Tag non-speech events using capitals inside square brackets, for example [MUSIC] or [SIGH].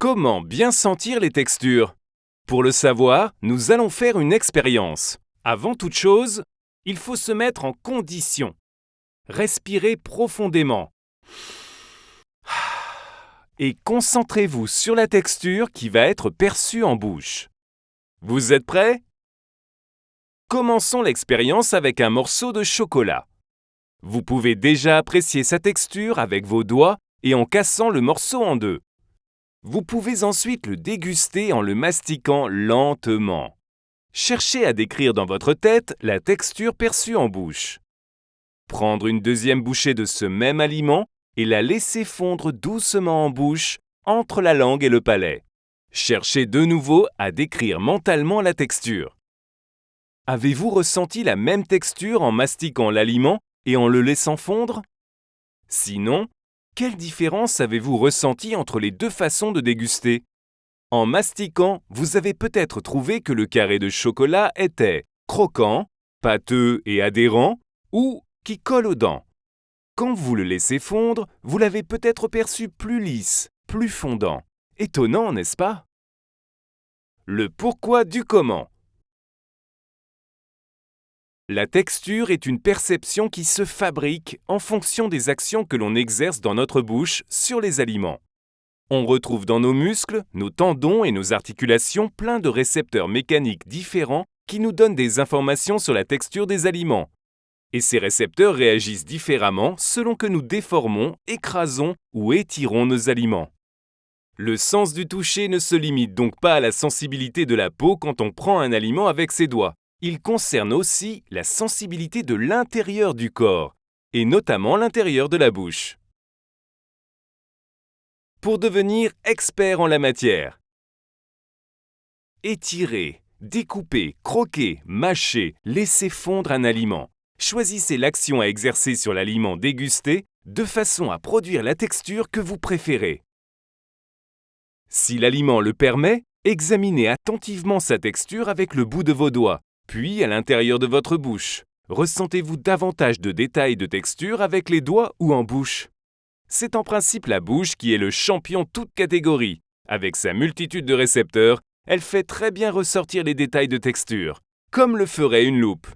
Comment bien sentir les textures? Pour le savoir, nous allons faire une expérience. Avant toute chose, il faut se mettre en condition. Respirez profondément. [SIGHS] Et concentrez-vous sur la texture qui va être perçue en bouche. Vous êtes prêts? Commençons l'expérience avec un morceau de chocolat. Vous pouvez déjà apprécier sa texture avec vos doigts et en cassant le morceau en deux. Vous pouvez ensuite le déguster en le mastiquant lentement. Cherchez à décrire dans votre tête la texture perçue en bouche. Prendre une deuxième bouchée de ce même aliment et la laisser fondre doucement en bouche entre la langue et le palais. Cherchez de nouveau à décrire mentalement la texture. Avez-vous ressenti la même texture en mastiquant l'aliment et en le laissant fondre? Sinon, quelle différence avez-vous ressenti entre les deux façons de déguster? En mastiquant, vous avez peut-être trouvé que le carré de chocolat était croquant, pâteux et adhérent, ou qui colle aux dents. Quand vous le laissez fondre, vous l'avez peut-être perçu plus lisse, plus fondant. Étonnant, n'est-ce pas? Le pourquoi du comment. La texture est une perception qui se fabrique en fonction des actions que l'on exerce dans notre bouche sur les aliments. On retrouve dans nos muscles, nos tendons et nos articulations plein de récepteurs mécaniques différents qui nous donnent des informations sur la texture des aliments. Et ces récepteurs réagissent différemment selon que nous déformons, écrasons ou étirons nos aliments. Le sens du toucher ne se limite donc pas à la sensibilité de la peau quand on prend un aliment avec ses doigts. Il concerne aussi la sensibilité de l'intérieur du corps, et notamment l'intérieur de la bouche. Pour devenir expert en la matière, étirer, découper, croquer, mâcher, laisser fondre un aliment. Choisissez l'action à exercer sur l'aliment dégusté de façon à produire la texture que vous préférez. Si l'aliment le permet, examinez attentivement sa texture avec le bout de vos doigts puis, à l'intérieur de votre bouche, ressentez-vous davantage de détails de texture avec les doigts ou en bouche C'est en principe la bouche qui est le champion toute catégorie. Avec sa multitude de récepteurs, elle fait très bien ressortir les détails de texture, comme le ferait une loupe.